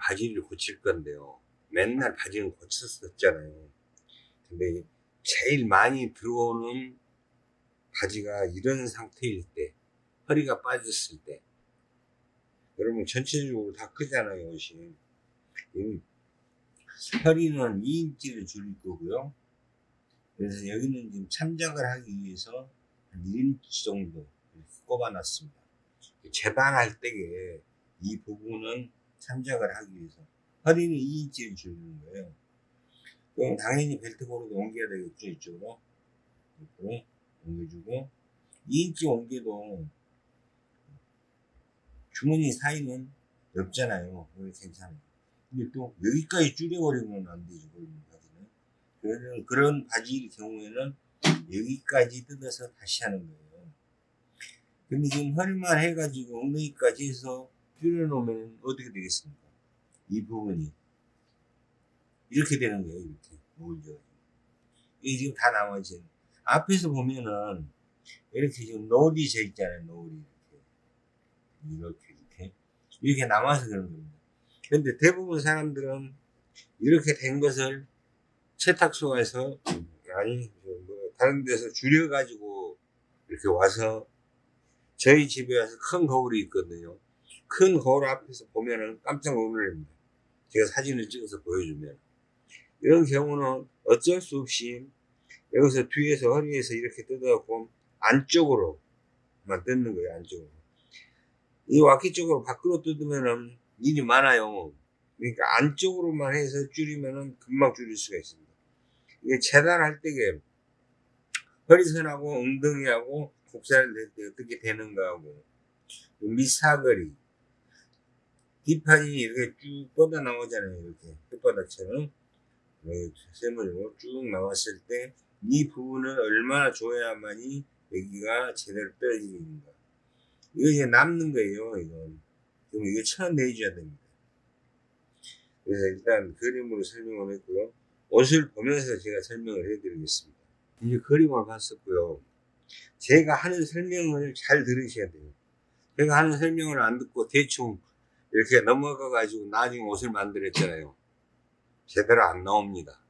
바지를 고칠 건데요. 맨날 바지는 고쳤었잖아요. 근데 제일 많이 들어오는 바지가 이런 상태일 때, 허리가 빠졌을 때, 여러분 전체적으로 다 크잖아요, 옷이. 이 허리는 2인치를 줄일 거고요. 그래서 여기는 지금 참작을 하기 위해서 한 1인치 정도 꼽아놨습니다. 재단할 때에 이 부분은 참작을 하기 위해서 허리는 2인치를 줄이는 거예요. 그럼 당연히 벨트고르도 옮겨야 되겠죠, 이쪽으로. 이렇게 옮겨주고 2인치 옮겨도 주머니 사이는 넓잖아요. 괜찮아요. 근데 또 여기까지 줄여버리면 안 되죠, 바지는. 그런, 그런 바지일 경우에는 여기까지 뜯어서 다시 하는 거예요. 근데 지금 허리만 해가지고 엉덩이까지 해서 줄여놓으면 어떻게 되겠습니까? 이 부분이. 이렇게 되는 거예요, 이렇게. 오죠. 이게 지금 다 나머지. 앞에서 보면은, 이렇게 지금 노을이 져 있잖아요, 노을이. 이렇게. 이렇게, 이렇게. 이렇게 남아서 그런 겁니다. 근데 대부분 사람들은 이렇게 된 것을 세탁소에서, 아니, 뭐, 다른 데서 줄여 가지고 이렇게 와서 저희 집에 와서 큰 거울이 있거든요. 큰 거울 앞에서 보면은 깜짝 놀랍니다. 제가 사진을 찍어서 보여주면. 이런 경우는 어쩔 수 없이 여기서 뒤에서 허리에서 이렇게 뜯어갖고 안쪽으로만 뜯는 거예요, 안쪽으로. 이 와키 쪽으로 밖으로 뜯으면은 일이 많아요. 그러니까 안쪽으로만 해서 줄이면은 금방 줄일 수가 있습니다. 이게 재단할 때게 허리선하고 엉덩이하고 곡살을 낼때 어떻게 되는가 하고 밑사거리 뒷판이 이렇게 쭉 뻗어 나오잖아요 이렇게. 끝바닥처럼. 세모로 쭉 나왔을 때 이 부분을 얼마나 줘야만이 여기가 제대로 떨어지는가 이거 이제 남는 거예요 이건. 그럼 이거 쳐내줘야 됩니다. 그래서 일단 그림으로 설명을 했고요. 옷을 보면서 제가 설명을 해드리겠습니다. 이제 그림을 봤었고요. 제가 하는 설명을 잘 들으셔야 돼요. 제가 하는 설명을 안 듣고 대충 이렇게 넘어가 가지고 나중에 옷을 만들었잖아요. 제대로 안 나옵니다.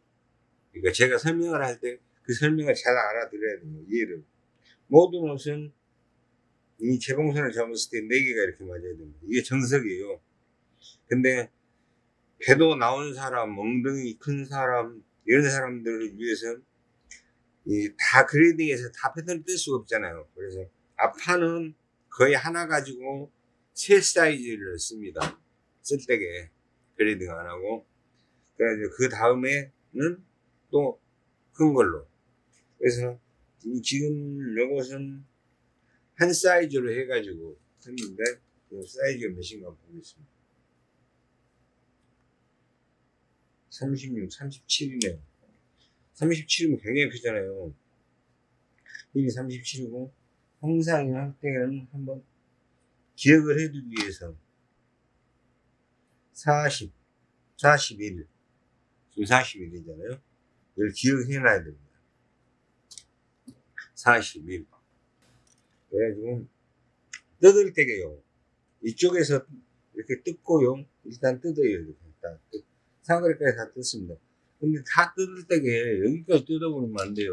그러니까 제가 설명을 할 때 그 설명을 잘 알아들어야 돼요 이해를. 모든 옷은 이 재봉선을 잡았을 때 4개가 이렇게 맞아야 됩니다. 이게 정석이에요. 근데 배도 나온 사람 엉덩이 큰 사람 이런 사람들을 위해서 이다 grading해서 다 패턴을 뜰 수가 없잖아요. 그래서 앞판은 거의 하나 가지고 세 사이즈를 씁니다. 쓸 때게 grading 안 하고 그 다음에는 또 큰 걸로 그래서 지금 요것은 한 사이즈로 해가지고 했는데 그 사이즈가 몇인가 보겠습니다. 36, 37이네요. 37이면 굉장히 크잖아요. 이게 37이고 항상 할 때는 한번 기억을 해두기 위해서 40, 41, 지금 41이잖아요. 이걸 기억해 놔야 됩니다. 41. 그래가지고 뜯을 때게요. 이쪽에서 이렇게 뜯고요. 일단 뜯어요. 이렇게 다 뜯. 사거리까지 다 뜯습니다. 근데 다 뜯을 때게 여기까지 뜯어버리면 안 돼요.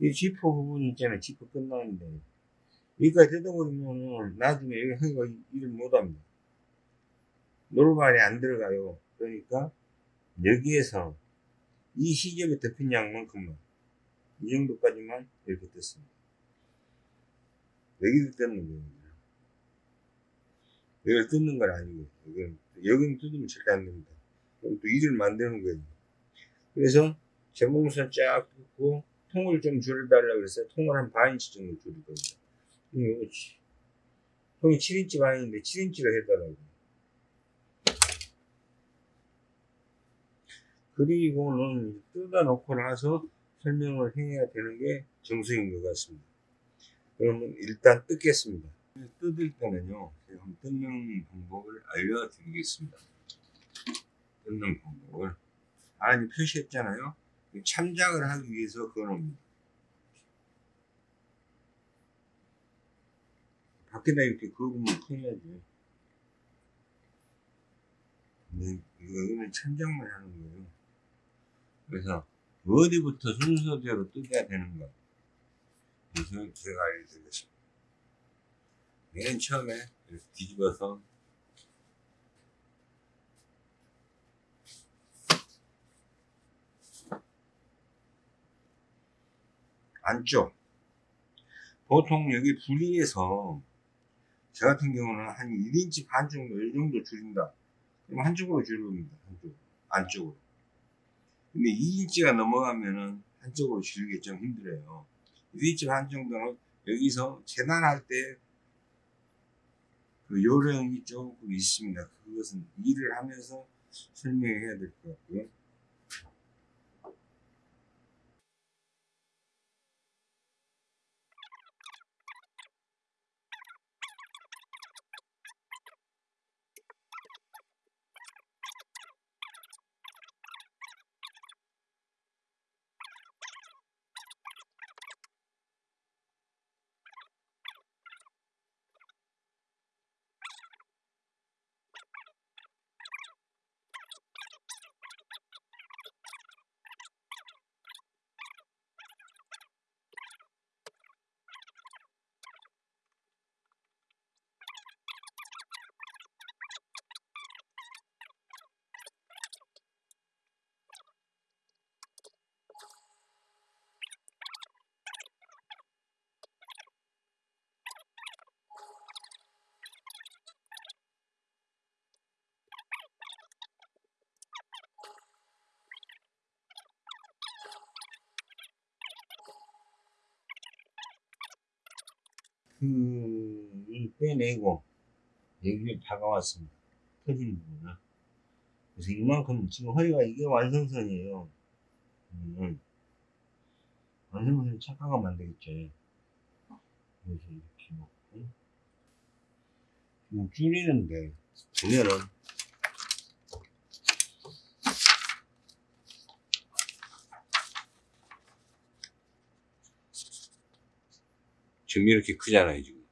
이 지퍼 부분 있잖아요. 지퍼 끝나는데. 여기까지 뜯어버리면 나중에 여기가 일을 못합니다. 노루발이 안 들어가요. 그러니까 여기에서 이 시접에 덮인 양만큼만 이 정도까지만 이렇게 뜯습니다. 여기를 뜯는 거예요. 여기를 뜯는 건 아니고 여기는, 여기는 뜯으면 절대 안 됩니다. 그럼 또 일을 만드는 거예요. 그래서 재봉선 쫙 뜯고 통을 좀 줄여달라고 그랬어요. 통을 한 반인치 정도 겁니다. 이거 통이 7인치 반인데 7인치로 해달라고. 그리고는 뜯어놓고 나서 설명을 해야 되는 게 정석인 것 같습니다. 그러면 일단 뜯겠습니다. 뜯을 때는요, 제가 뜯는 방법을 알려드리겠습니다. 뜯는 방법을. 아니, 표시했잖아요. 참작을 하기 위해서 그어놓니다 밖에다 이렇게 그으면 큰일나지. 네, 여기는 참작만 하는 거예요. 그래서 어디부터 순서대로 뜯어야 되는가. 그래서 제가 알려드리겠습니다. 맨 처음에 뒤집어서 안쪽 보통 여기 분리해서 저 같은 경우는 한 1인치 반 정도 이 정도 줄인다. 그럼 한쪽으로 줄입니다 한쪽 안쪽으로. 근데 2인치가 넘어가면은 한쪽으로 줄이기 좀 힘들어요. 1인치 반 정도는 여기서 재단할 때 그 요령이 조금 있습니다. 그것은 일을 하면서 설명해야 될 것 같고요 그, 이 빼내고, 여기를 다가왔습니다. 터진 부분을. 그래서 이만큼, 지금 허리가 이게 완성선이에요. 음, 완성선을 착각하면 안 되겠죠. 그래서 이렇게 놓고, 지금 줄이는데, 보면은, 지금 이렇게 크잖아요, 지금.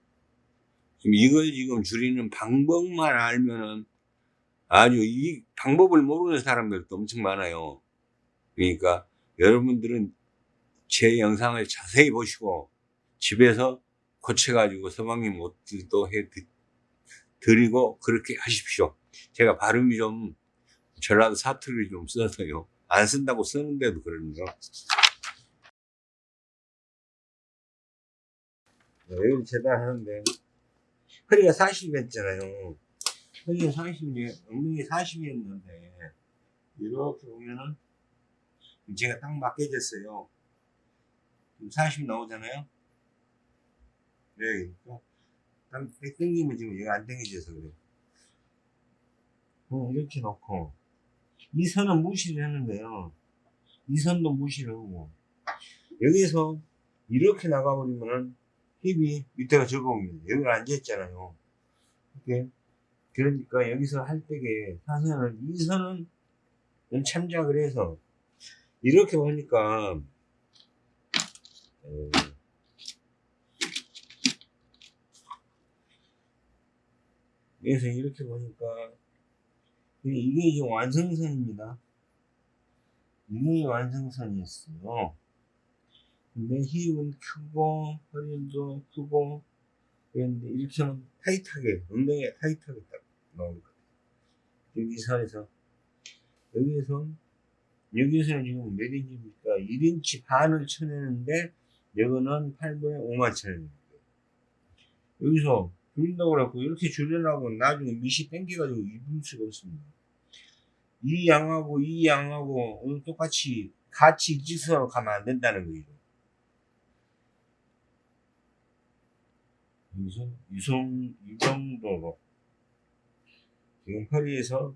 지금 이걸 지금 줄이는 방법만 알면은 아주 이 방법을 모르는 사람들도 엄청 많아요. 그러니까 여러분들은 제 영상을 자세히 보시고 집에서 고쳐가지고 서방님 옷들도 해 드리고 그렇게 하십시오. 제가 발음이 좀 전라도 사투리를 좀 써서요. 안 쓴다고 쓰는데도 그러는데요. 여기 재단하는데 허리가 40이었잖아요. 허리가 40이에 엉덩이 40이었는데 이렇게 보면은 제가 딱 맞게 됐어요. 40 나오잖아요. 네, 딱 당기면 지금 여기 안 당겨져서 그래요. 어, 이렇게 놓고 이 선은 무시를 거예요. 이 선도 무시를 하고 여기서 이렇게 나가버리면은 힙이 밑에가 적응이 여기 앉아있잖아요. 이렇게. 그러니까 여기서 할 때게 사선을, 이 선은 참작을 해서 이렇게 보니까 에, 그래서 이렇게 보니까 이게 지금 완성선입니다. 이게 완성선이었어요. 근데 힙은 크고 허리도 크고 그런데 이렇게 하면 타이트하게 엉덩이가 타이트하게 딱 나올 거예요. 여기 선에서. 여기에서 여기에서는 지금 몇 인치입니까? 1인치 반을 쳐내는데 이거는 8분의 5만 쳐내는 거예요. 여기서 줄인다고 그래갖고 이렇게 줄여나고 나중에 밑이 땡겨가지고 입을 수가 없습니다. 이 양하고 이 양하고 똑같이 같이 일직선으로 가면 안 된다는 여 기서 유성, 이 정도로 지금 허리에서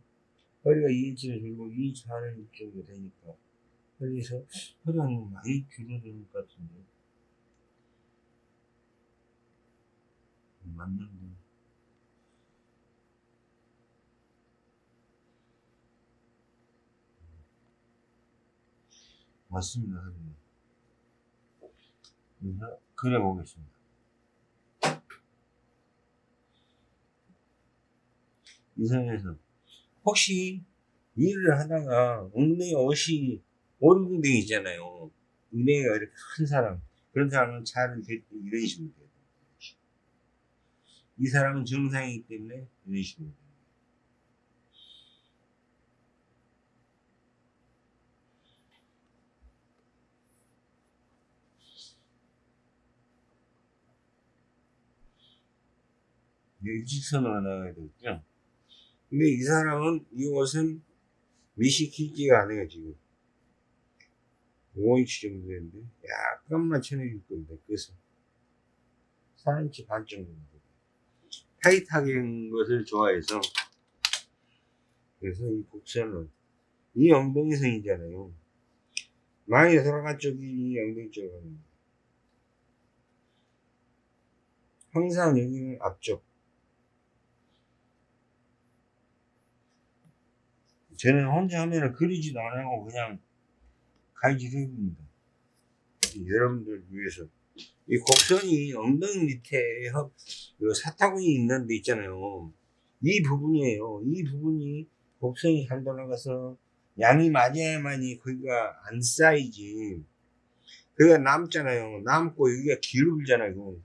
허리가 2인치를 줄고 2인치 반을 정도 되니까 허리에서 허리가 많이 줄어드는 것 같은데. 맞는데. 맞습니다 그래서 그려 보겠습니다 이 선에서 혹시 일을 하다가 엉덩이 옷이 오른궁댕이 있잖아요. 은혜가 이렇게 큰 사람. 그런 사람은 차를 댈때 이런 식으로 돼요. 이 사람은 정상이기 때문에 이런 식으로 돼요. 일직선으로 나가야 되겠죠. 근데 이 사람은 이 옷은 밑이 길지가 않아요 지금. 5인치 정도 되는데 약간만 쳐내줄 겁니다 그래서 4인치 반 정도. 타이트하게 한 것을 좋아해서. 그래서 이 곡선은 이 엉덩이선이잖아요. 많이 돌아간 쪽이 이 엉덩이 쪽입니다 항상 여기는 앞쪽 저는 혼자 하면은 그리지도 안 하고 그냥 해봅니다. 여러분들 위해서. 이 곡선이 엉덩이 밑에 사타구니 있는 데 있잖아요. 이 부분이에요. 이 부분이 곡선이 잘 돌아가서 양이 맞아야만이 거기가 안 쌓이지. 그가 남잖아요. 남고 여기가 기울잖아요.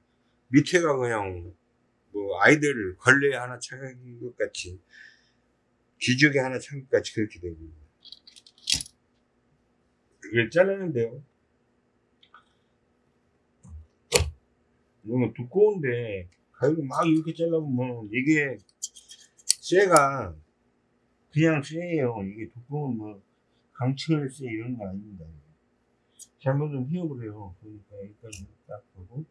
밑에가 그냥 뭐 아이들 걸레 하나 차는 것 같이 기저귀 하나 찬 것까지 그렇게 되고 그걸 자르는데요. 너무 두꺼운데 가위로 막 이렇게 잘라보면 이게 쇠가 그냥 쇠예요. 이게 두꺼운 뭐 강철 쇠 이런 거 아닙니다. 잘못은 휘어버려요. 그러니까 여기까지 딱 보고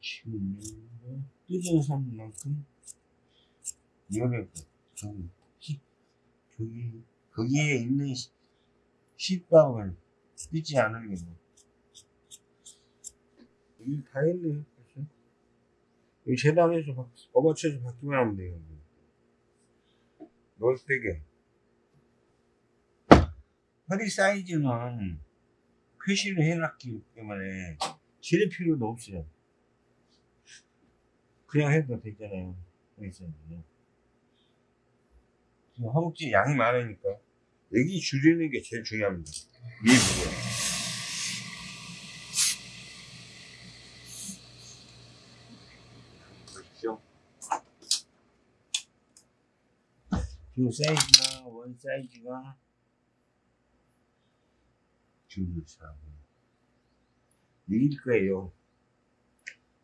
지금 선만큼 이거를 좀 히- 거기 거기에 있는 시- 시밥을 뜯지 않으려고 여기 다 했네 벌써. 여기 재단해서 바- 업어쳐서 바뀌면 하면 돼요 넓 되게 허리 사이즈는 표시를 해놨기 때문에 지를 필요도 없어요. 그냥 해도 되잖아요 허리 사이즈는 허벅지 양이 많으니까 여기 줄이는 게 제일 중요합니다. 이 부분. 보십시오. 지금 사이즈가 원 사이즈가 줄사고 여기일 거예요.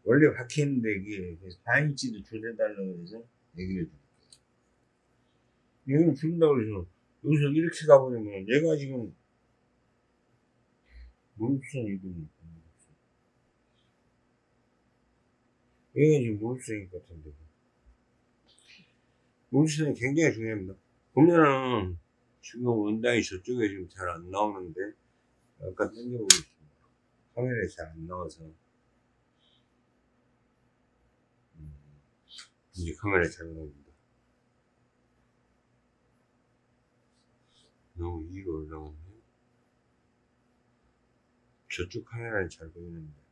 원래 박혔는데 이게 4인치도 줄여달라고 해서 얘기를 해줄게요. 여기는 줄인다고 그래서 여기서 이렇게 가버리면 얘가 지금 무릎선 이동이 얘가 지금 무릎선일 것 같은데. 무릎선이 굉장히 중요합니다. 보면은 지금 원단이 저쪽에 지금 잘 안 나오는데 약간 당겨보겠습니다. 카메라에 잘 안 나와서. 음, 이제 카메라에 잘 나옵니 너무 위로 올라갔네. 저쪽 카메라는 잘 보이는데.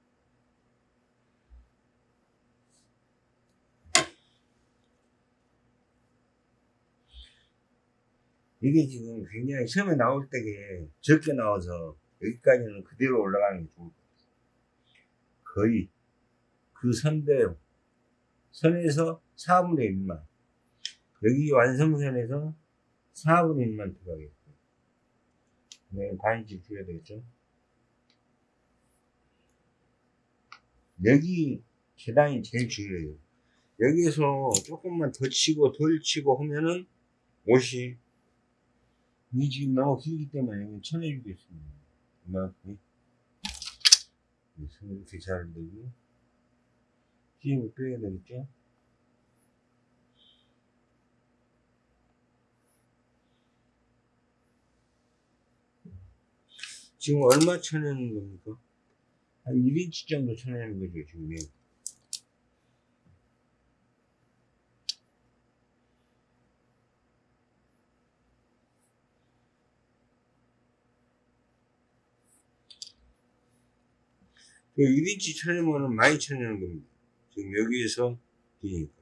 이게 지금 굉장히 처음에 나올 때게 적게 나와서 여기까지는 그대로 올라가는 게 좋을 것 같아요. 거의 그 선대로 선에서 4분의 1만 여기 완성선에서 4분의 1만 들어가겠고 네, 반인치 줄여야 되겠죠. 여기 계단이 제일 중요해요. 여기에서 조금만 더 치고 덜 치고 하면은 옷이 이 지금 너무 길기 때문에 여기 쳐내주겠습니다. 이만큼 손 이렇게 잘 되고 힘을 빼야 되겠죠. 지금 얼마 쳐내는 겁니까? 한 1인치 정도 쳐내는 거죠, 지금. 그 1인치 쳐내면은 많이 쳐내는 겁니다. 지금 여기에서 기니까.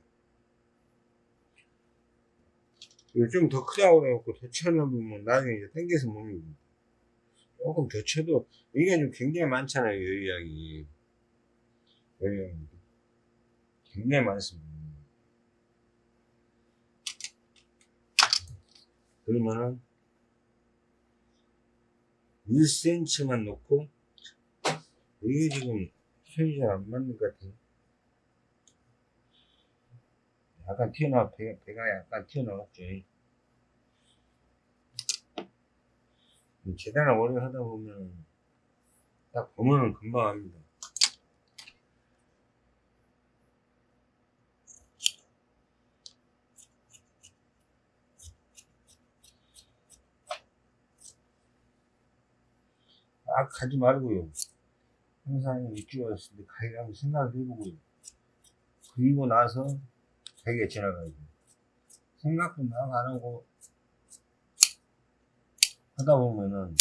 좀 더 크다고 해갖고 더 쳐놓으면 나중에 이제 땡겨서 못 입니다. 조금 더 쳐도, 이게 좀 굉장히 많잖아요, 여유양이. 여유양이. 굉장히 많습니다. 그러면은, 1cm만 놓고, 이게 지금 손이 잘 안 맞는 것 같아요. 약간 튀어나와, 배, 배가 약간 튀어나왔죠. 재단을 오래 하다 보면, 딱 보면은 금방 합니다. 막 가지 말고요. 항상 왔을 때 가이라고 생각을 해보고요. 그리고 나서 자기가 지나가야 돼요. 생각도 막 안 하고 하다 보면은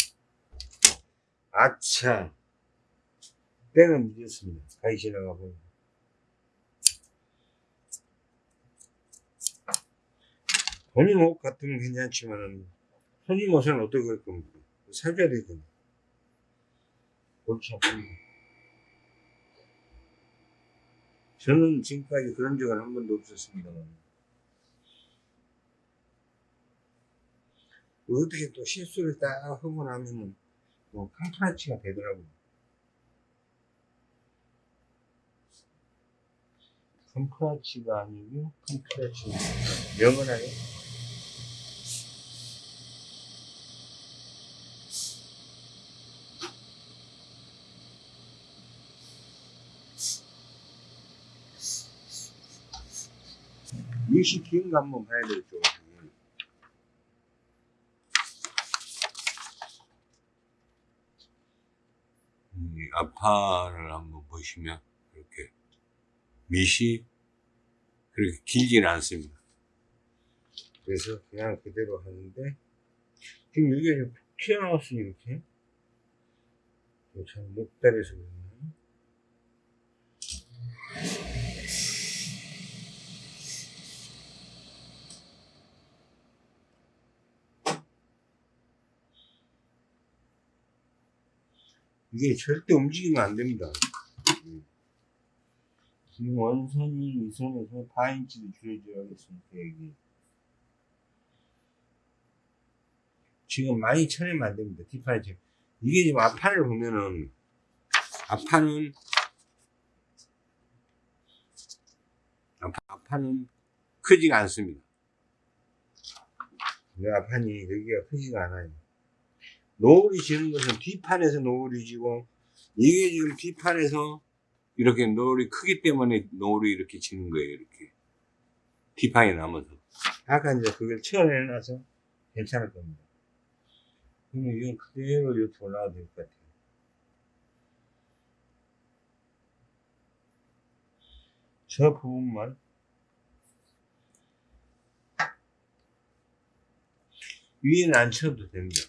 아차 때는 늦었습니다. 가이 지나가 보면 본인 옷 같으면 괜찮지만은 손님 옷은 어떻게 할 겁니까? 사줘야 되거든요. 골치 아픕니다. 저는 지금까지 그런 적은 한 번도 없었습니다만 어떻게 또 실수를 딱 하고 나면은 또 캄프라치가 되더라고요. 캄프라치가 아니고 캄프라치 영어나요? 일시 기운 거 한번 봐야 되겠죠. 이 아파를 한번 보시면 이렇게 밑이 그렇게 길지는 않습니다. 그래서 그냥 그대로 하는데 지금 이게 좀 튀어나왔어 이렇게 참 목다리에서 그러네 이게 절대 움직이면 안 됩니다. 음. 지금 원선이 이 선에서 4인치로 줄여줘야겠습니다. 여기. 지금 많이 쳐내면 안 됩니다. 뒷판에 지금. 이게 지금 앞판을 보면은, 앞판은, 앞- 앞판은 크지가 않습니다. 이 앞판이 여기가 크지가 않아요. 노을이 지는 것은 뒷판에서 노을이 지고, 이게 지금 뒷판에서 이렇게 노을이 크기 때문에 노을이 이렇게 지는 거예요. 이렇게 뒷판이 남아서 아까 이제 그걸 치워내놔서 괜찮을 겁니다. 그러면 이건 그대로 이렇게 올라가도 될 것 같아요. 저 부분만 위에는 안 쳐도 됩니다.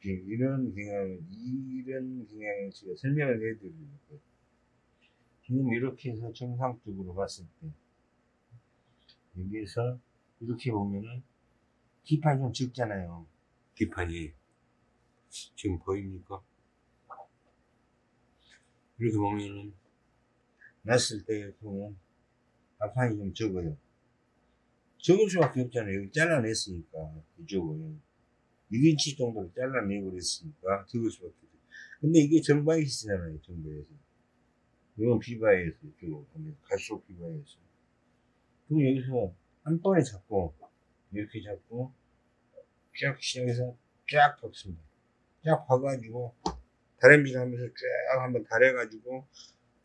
이런 경향, 이런 경향을 제가 설명을 해드리는 거예요. 지금 이렇게 해서 정상적으로 봤을 때, 여기에서 이렇게 보면은, 뒷판이 좀 적잖아요. 뒷판이 지금 보입니까? 이렇게 보면은 났을 때 보면, 앞판이 좀 적어요. 적을 수밖에 없잖아요. 여기 잘라냈으니까, 이쪽을. 6인치 정도로 잘라내버렸으니까, 적을 수밖에 없어요. 근데 이게 정바이시잖아요, 정바에서. 이건 비바에서, 이쪽으로 보면, 갈수록 비바에서. 그럼 여기서 한 번에 잡고, 이렇게 잡고, 쫙 시작해서 쫙 박습니다. 쫙 박아가지고, 다림질 하면서 쫙 한번 다려가지고,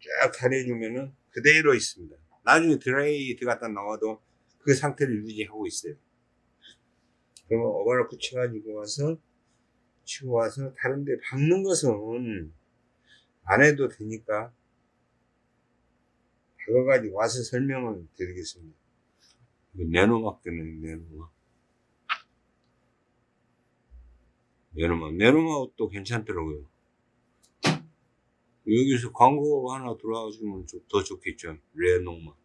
쫙 다려주면은 그대로 있습니다. 나중에 드라이 들어갔다 나와도 그 상태를 유지하고 있어요. 그러면 오버로크 쳐가지고 와서, 치고 와서 다른데 박는 것은 안 해도 되니까, 박아가지고 와서 설명을 드리겠습니다. 내노막 때문에 내노막. 내노막. 내노막도 괜찮더라고요. 여기서 광고 하나 들어와주면 좀 더 좋겠죠. 레노막.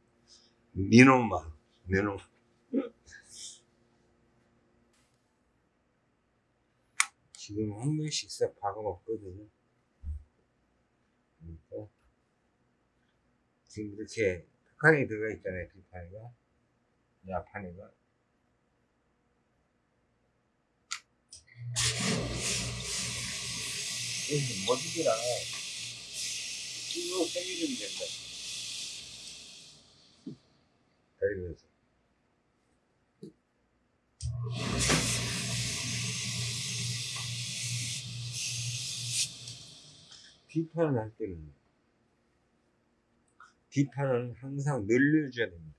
니노막. 내노막. 지금 한 번씩 싹 박아먹거든요. 그러니까 지금 이렇게 북한이 들어가 있잖아요. 앞판이가. 여기 머지기랑 쭉 당겨주면 된다. 다리면서. 뒷판을 할 때는 뒷판은 항상 늘려줘야 됩니다.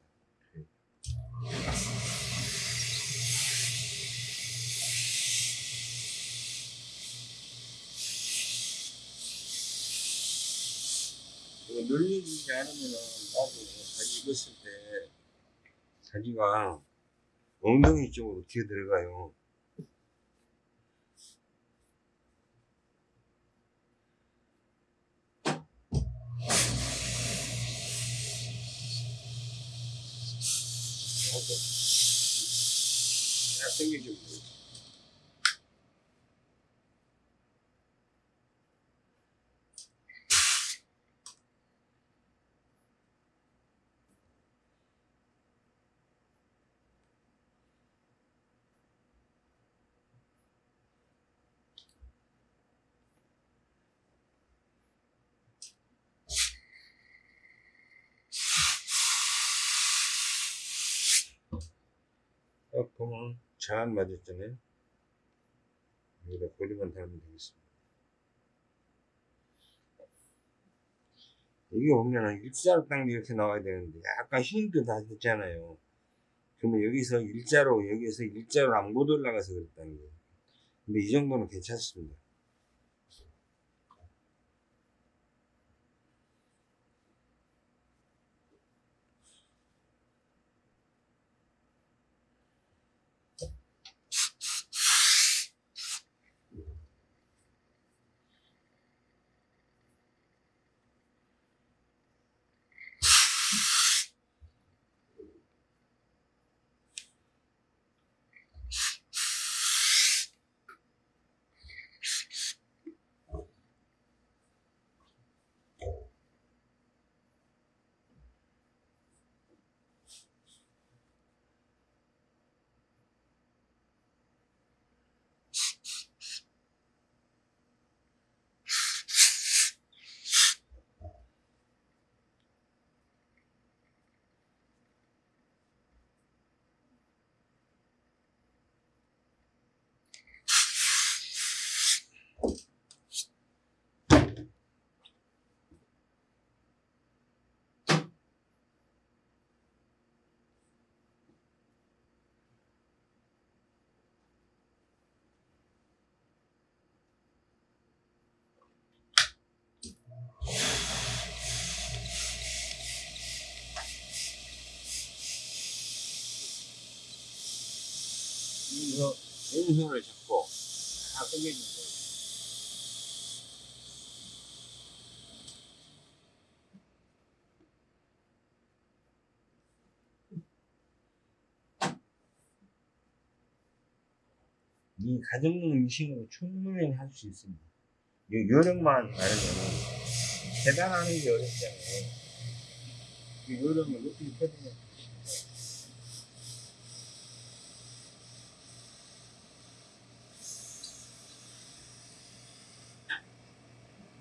이거 늘려주지 않으면은 나중에 사지 입었을 때 사지가 엉덩이 쪽으로 기어 들어가요. 이렇게 딱 보면 잘 맞았잖아요. 여기다 고리만 달면 되겠습니다. 여기 보면은 일자로 딱 이렇게 나와야 되는데 약간 흰도 다 됐잖아요. 그러면 여기서 일자로 여기에서 일자로 안 못 올라가서 그랬다는 거예요. 근데 이 정도는 괜찮습니다. 여기서 왼손을 잡고 다 당겨주면 돼요. 이 가정용 미싱으로 충분히 할 수 있습니다. 요 요령만 알면은 계단하는 게 어렵잖아요. 그 요령을 어떻게 펴드냐.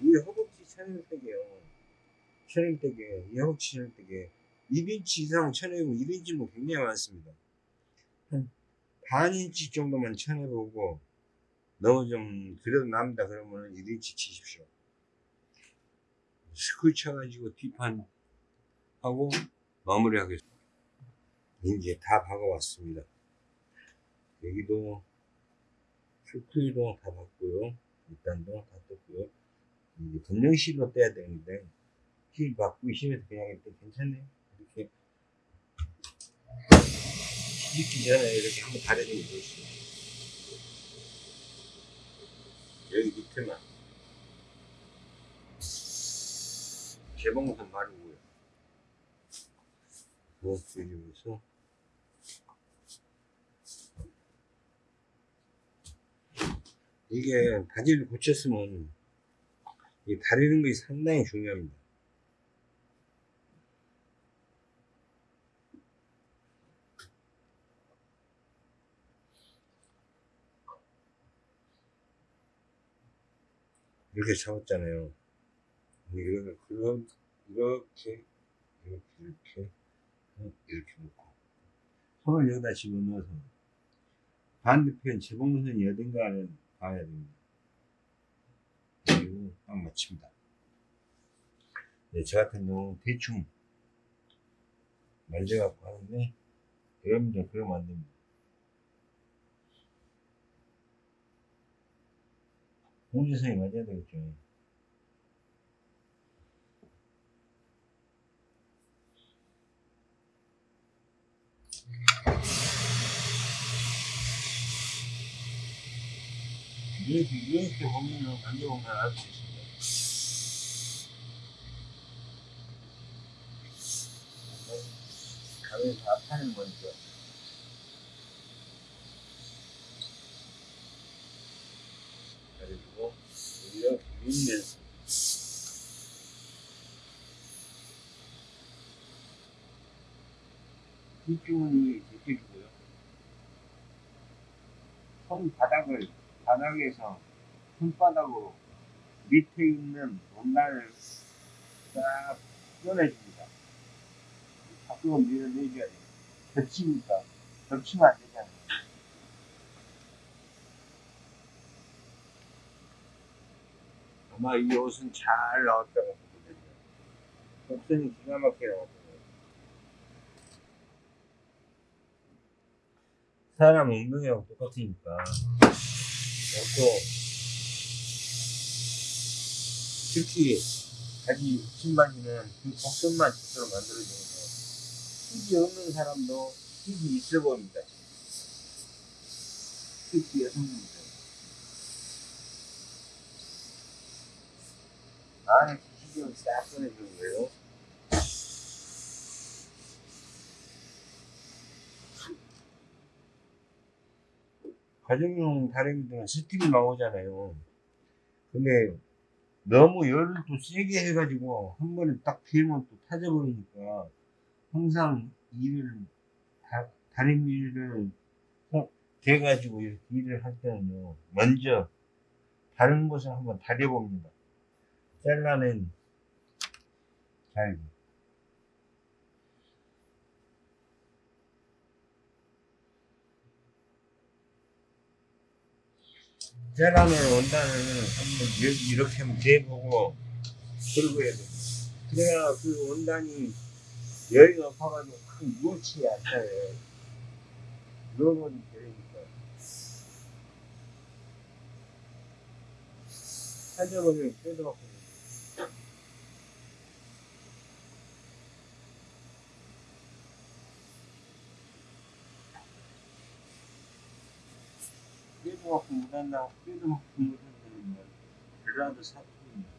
이 허벅지 천일대게, 이 허벅지 천일대게 1인치 이상 쳐내고 1인치면 굉장히 많습니다. 한 반인치 정도만 쳐내보고 너무 좀 그래도 남다 그러면 1인치 치십시오. 스쿨 쳐가지고 뒷판 하고 마무리하겠습니다. 이제 다 박아왔습니다. 여기도 스쿨도 다 봤고요. 일단도 다 떴고요. 이제 검정실로 떼야 되는데 길 바꾸기 심해서 그냥 일단 괜찮네. 이렇게. 시집기 전에 이렇게 한번 다려주면 좋지. 여기 밑에만. 개봉선 말고요. 뭐, 여기서. 이게 바지를 고쳤으면 이 다리는 것이 상당히 중요합니다. 이렇게 잡았잖아요. 이렇게, 이렇게, 이렇게, 이렇게, 어, 이렇게 놓고. 손을 여기다 집어넣어서 반대편 재봉선이 어딘가를 봐야 됩니다. 딱 맞춥니다. 네, 저 같은 경우 대충 만져갖고 하는데 여러분들 그러면 안 됩니다. 공지선이 맞아야 되겠죠. 이렇게, 이렇게 보면은, 만져보면 알수 있습니다. 가면 다 파는 거니까. 그리고, 이렇게 밀면서. 뒤쪽은 제껴주고요. 손 바닥을 바닥에서 손바닥으로 밑에 있는 원단을 싹 꺼내줍니다. 밖으로 밀어내줘야 돼요. 겹치니까. 겹치면 안 되잖아요. 아마 이 옷은 잘 나왔다고 보거든요. 곡선이 기가 막히게 나왔거든요. 사람 엉덩이하고 똑같으니까. 그리고 특히 바지 신바지는 그 곡선만 제대로 만들어주는 거 흙이 없는 사람도 흙이 있어 보입니다. 특히 여성분들. 안에 기식을 싹 꺼내주는 거예요. 가정용 다리미들은 스팀이 나오잖아요. 근데 너무 열을 또 세게 해가지고 한 번에 딱 피면 또 타져버리니까 항상 일을 다, 다리미를 대가지고 이렇게 일을 할 때는요 먼저 다른 곳을 한번 다려봅니다. 잘라낸 잘기. 잘라놓은 원단을 한번 여기 이렇게 한번 대보고 긁어야 돼. 그래야 그 원단이 열이 높아가지고 확 무치 않잖아요. 넣어버리면 되니까. 살려버리면 뜯어먹고. 뜯어먹고 못한다고 뜯어먹고 못한다는 말. 전라도 사투리입니다.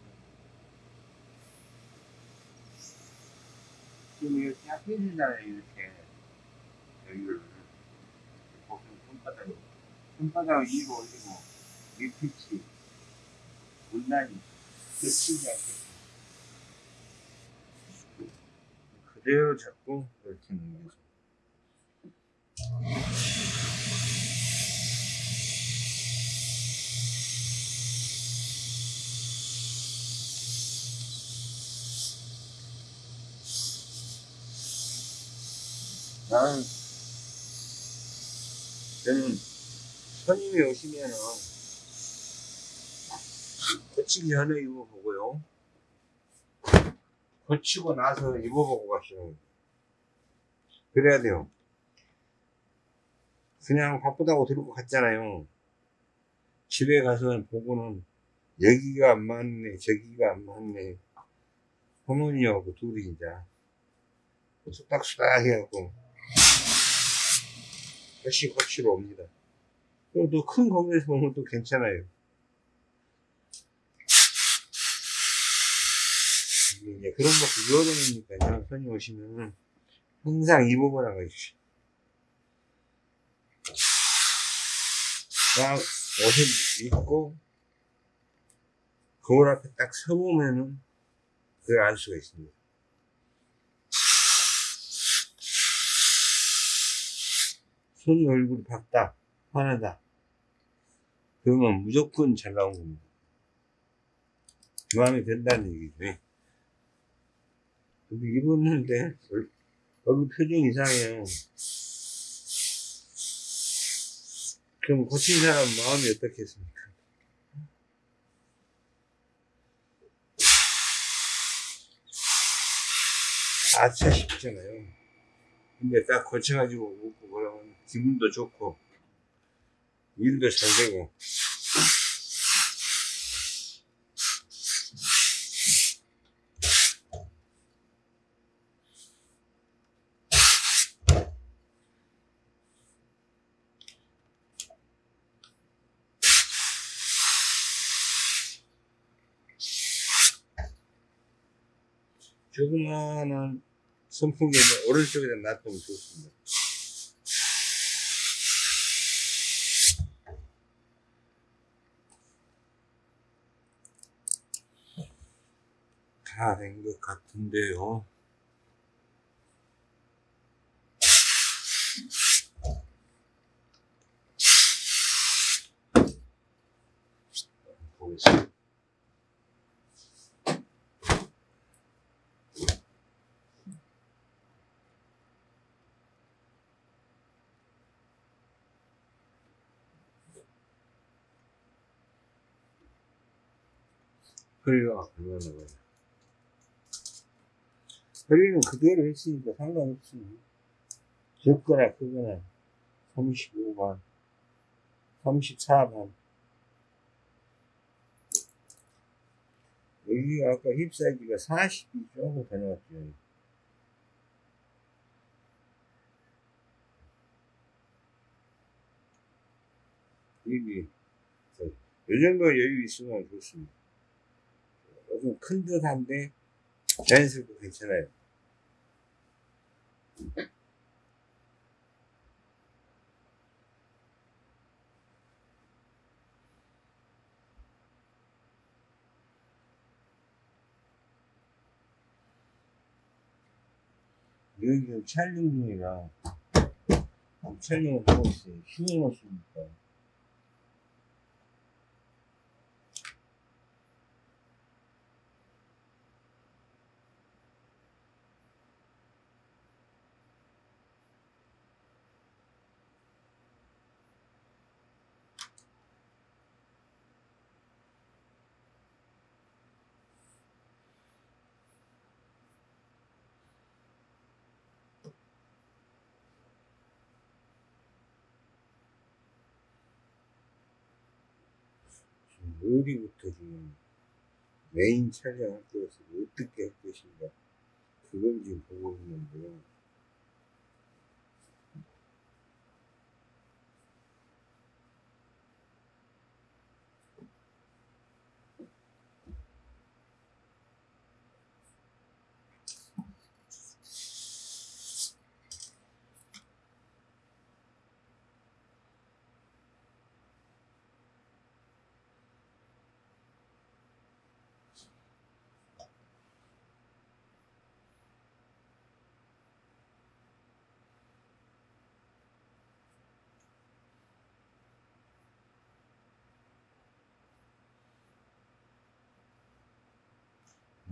지금 이렇게 쫙 펴주잖아요, 이렇게. 여기를. 보통 손바닥으로. 손바닥을 위로 올리고, 밑pit이, 문단이 겹치지 않게. 그대로 잡고, 이렇게 넘겨서. 나는 저는 손님이 오시면은 고치기 전에 입어보고요. 고치고 나서 입어보고 가시는. 그래야 돼요. 그냥 바쁘다고 들고 갔잖아요. 집에 가서 보고는 여기가 안 맞네, 저기가 안 맞네 부모님하고 둘이 이제 수닥수닥 해갖고 다시 거치러 옵니다. 또큰 거기에서 보면 또 괜찮아요. 이제 그런 것도 유어되니까요. 손님 오시면 항상 이 부분 하고 있어요. 딱 옷을 입고 거울 앞에 딱 서보면은 그걸 알 수가 있습니다. 손이 얼굴이 밝다, 환하다. 그러면 무조건 잘 나온 겁니다. 마음에 든다는 얘기죠. 예. 근데 입었는데 얼- 얼굴 표정 이상해요. 그럼 고친 사람 마음이 어떻겠습니까? 아차 싶잖아요. 근데 딱 고쳐가지고 웃고 그러면 기분도 좋고 일도 잘 되고 조그마한 선풍기는 오른쪽에다 놔두면 좋습니다. 다 된 것 같은데요. 허리가 얼마 허리는 그대로 했으니까 상관없습니다. 적거나 크거나 35만, 34만. 여기가 아까 힙 사이즈가 40이 조금 더 나왔죠. 여기, 이 정도 여유 있으면 좋습니다. 조금 큰 듯한데 자연스럽고 괜찮아요. 여기 지금 촬영을 하고 있어요. 휴일 없으니까. 어디부터 지금 메인 촬영할 것을 어떻게 할 것인가 그걸 지금 보고 있는데요.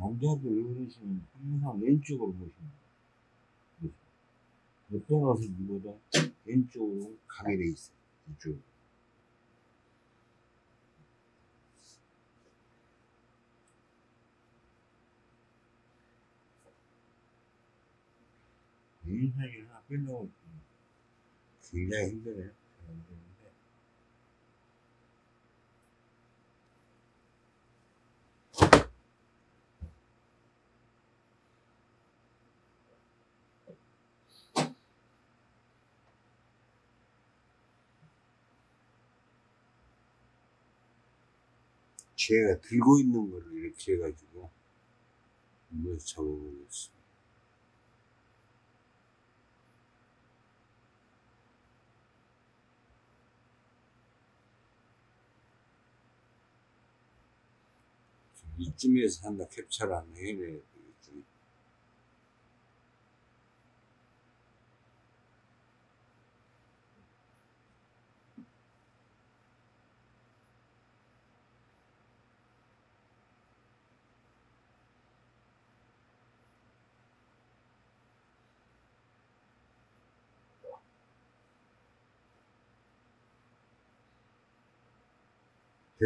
남자들 어르신은 항상 왼쪽으로 보십니다. 어떤 옷을 입어도 왼쪽으로 가게 돼 있어요. 이쪽. 인상이 하나 빼려고 굉장히 힘드네요. 쟤가 들고 있는 거를 이렇게 해가지고 한번 잡아보겠어. 이쯤에서 한다 캡처를 안 해내야 돼.